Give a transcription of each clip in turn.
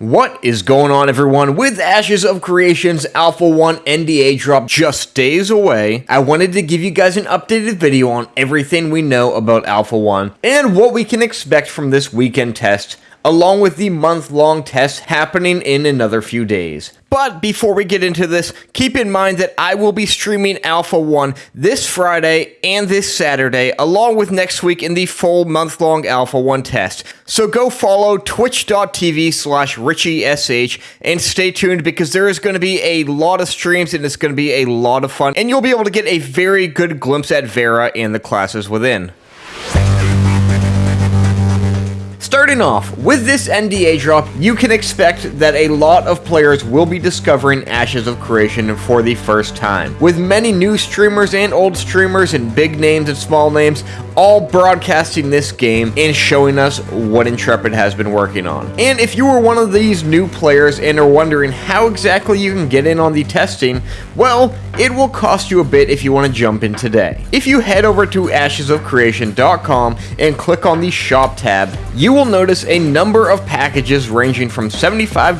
What is going on everyone? With Ashes of Creation's Alpha 1 NDA drop just days away, I wanted to give you guys an updated video on everything we know about Alpha 1 and what we can expect from this weekend test along with the month-long test happening in another few days. But before we get into this, keep in mind that I will be streaming Alpha 1 this Friday and this Saturday, along with next week in the full month-long Alpha 1 test. So go follow twitch.tv slash richiesh and stay tuned because there is going to be a lot of streams and it's going to be a lot of fun. And you'll be able to get a very good glimpse at Vera and the classes within. Starting off, with this NDA drop, you can expect that a lot of players will be discovering Ashes of Creation for the first time, with many new streamers and old streamers and big names and small names all broadcasting this game and showing us what Intrepid has been working on. And if you were one of these new players and are wondering how exactly you can get in on the testing, well, it will cost you a bit if you want to jump in today. If you head over to ashesofcreation.com and click on the shop tab, you will notice a number of packages ranging from $75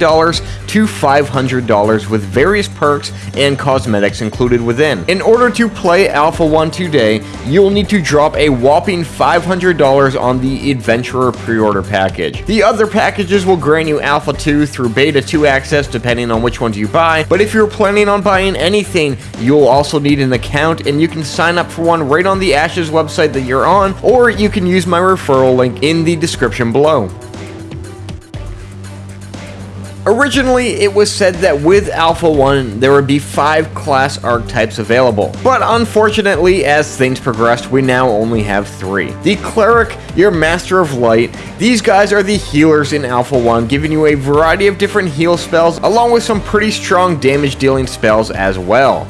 to $500 with various perks and cosmetics included within. In order to play Alpha 1 today, you'll need to drop a whopping $500 on the Adventurer pre-order package. The other packages will grant you Alpha 2 through Beta 2 access depending on which ones you buy, but if you're planning on buying anything, you'll also need an account and you can sign up for one right on the Ashes website that you're on, or you can use my referral link in the description below. Originally, it was said that with Alpha 1, there would be 5 class archetypes available, but unfortunately, as things progressed, we now only have 3. The Cleric, your Master of Light, these guys are the healers in Alpha 1, giving you a variety of different heal spells, along with some pretty strong damage dealing spells as well.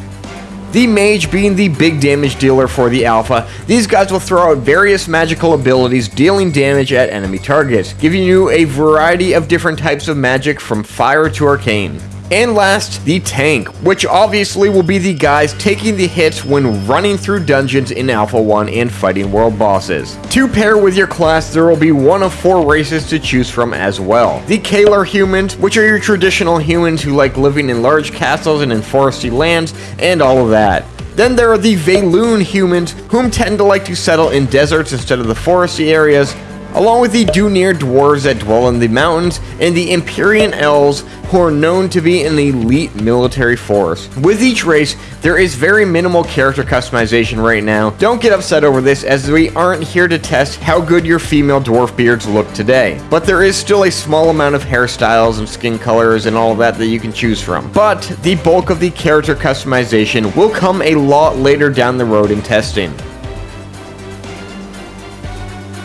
The Mage being the big damage dealer for the Alpha, these guys will throw out various magical abilities dealing damage at enemy targets, giving you a variety of different types of magic from fire to arcane. And last, the tank, which obviously will be the guys taking the hits when running through dungeons in Alpha 1 and fighting world bosses. To pair with your class, there will be one of four races to choose from as well. The Kaelar humans, which are your traditional humans who like living in large castles and in foresty lands, and all of that. Then there are the Vaelune humans, whom tend to like to settle in deserts instead of the foresty areas, along with the Dunir dwarves that dwell in the mountains, and the Empyrean elves, who are known to be an elite military force. With each race, there is very minimal character customization right now. Don't get upset over this, as we aren't here to test how good your female dwarf beards look today. But there is still a small amount of hairstyles and skin colors and all that that you can choose from. But the bulk of the character customization will come a lot later down the road in testing.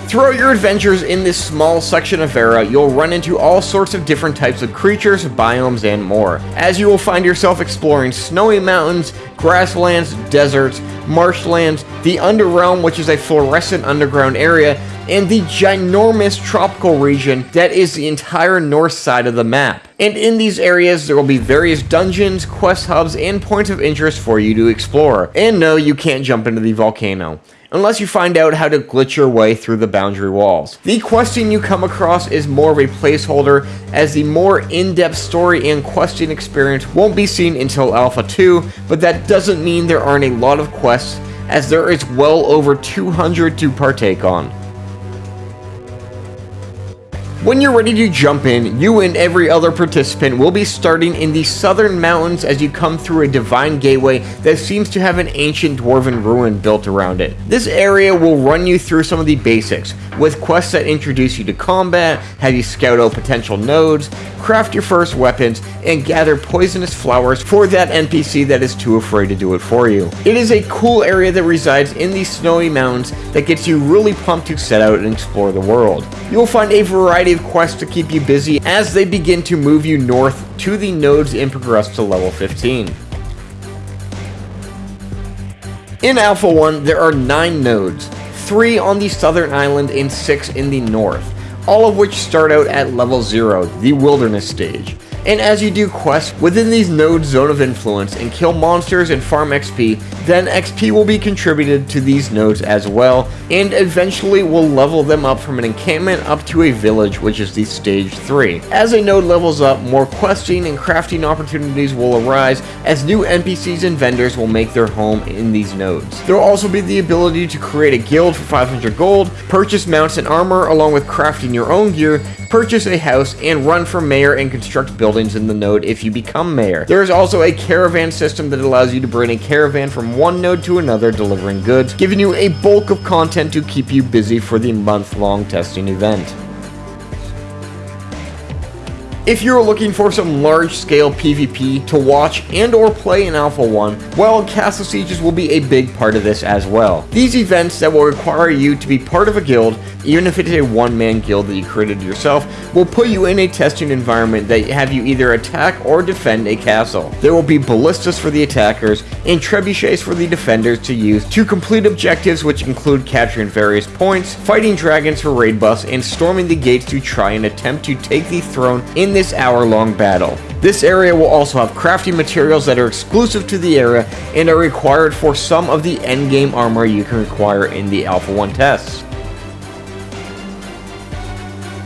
Throughout your adventures in this small section of Vera, you'll run into all sorts of different types of creatures, biomes, and more, as you will find yourself exploring snowy mountains, grasslands, deserts, marshlands, the Underrealm, which is a fluorescent underground area, and the ginormous tropical region that is the entire north side of the map. And in these areas, there will be various dungeons, quest hubs, and points of interest for you to explore. And no, you can't jump into the volcano unless you find out how to glitch your way through the boundary walls. The questing you come across is more of a placeholder, as the more in-depth story and questing experience won't be seen until Alpha 2, but that doesn't mean there aren't a lot of quests, as there is well over 200 to partake on. When you're ready to jump in, you and every other participant will be starting in the southern mountains as you come through a divine gateway that seems to have an ancient dwarven ruin built around it. This area will run you through some of the basics, with quests that introduce you to combat, have you scout out potential nodes, craft your first weapons, and gather poisonous flowers for that NPC that is too afraid to do it for you. It is a cool area that resides in these snowy mountains that gets you really pumped to set out and explore the world. You will find a variety variety quests to keep you busy as they begin to move you north to the nodes and progress to level 15. In Alpha 1, there are 9 nodes, 3 on the southern island and 6 in the north, all of which start out at level 0, the wilderness stage. And as you do quests within these nodes zone of influence and kill monsters and farm XP, then XP will be contributed to these nodes as well, and eventually will level them up from an encampment up to a village, which is the stage 3. As a node levels up, more questing and crafting opportunities will arise as new NPCs and vendors will make their home in these nodes. There will also be the ability to create a guild for 500 gold, purchase mounts and armor along with crafting your own gear, purchase a house, and run for mayor and construct buildings in the node if you become mayor. There is also a caravan system that allows you to bring a caravan from one node to another delivering goods, giving you a bulk of content to keep you busy for the month-long testing event. If you're looking for some large-scale PvP to watch and or play in Alpha 1, well, Castle Sieges will be a big part of this as well. These events that will require you to be part of a guild, even if it's a one-man guild that you created yourself, will put you in a testing environment that have you either attack or defend a castle. There will be ballistas for the attackers and trebuchets for the defenders to use to complete objectives which include capturing various points, fighting dragons for raid buffs, and storming the gates to try and attempt to take the throne in the this hour-long battle. This area will also have crafting materials that are exclusive to the area and are required for some of the endgame armor you can require in the Alpha 1 tests.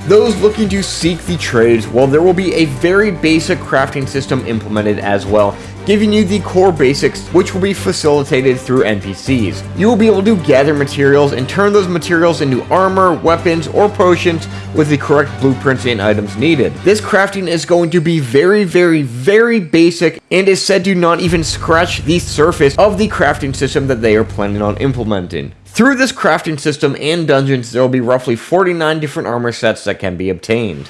Those looking to seek the trades, well there will be a very basic crafting system implemented as well, giving you the core basics which will be facilitated through NPCs. You will be able to gather materials and turn those materials into armor, weapons, or potions with the correct blueprints and items needed. This crafting is going to be very, very, very basic and is said to not even scratch the surface of the crafting system that they are planning on implementing. Through this crafting system and dungeons, there will be roughly 49 different armor sets that can be obtained.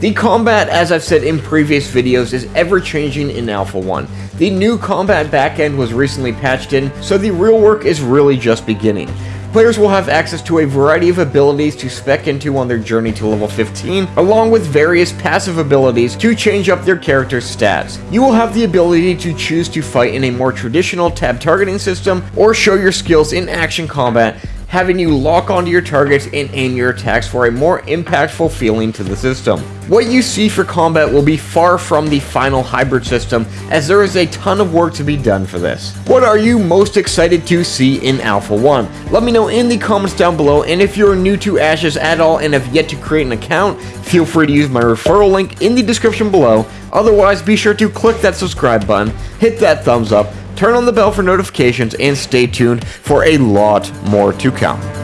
The combat, as I've said in previous videos, is ever-changing in Alpha 1. The new combat backend was recently patched in, so the real work is really just beginning. Players will have access to a variety of abilities to spec into on their journey to level 15, along with various passive abilities to change up their character's stats. You will have the ability to choose to fight in a more traditional tab targeting system, or show your skills in action combat, having you lock onto your targets and aim your attacks for a more impactful feeling to the system. What you see for combat will be far from the final hybrid system, as there is a ton of work to be done for this. What are you most excited to see in Alpha 1? Let me know in the comments down below, and if you're new to Ashes at all and have yet to create an account, feel free to use my referral link in the description below. Otherwise, be sure to click that subscribe button, hit that thumbs up, turn on the bell for notifications, and stay tuned for a lot more to come.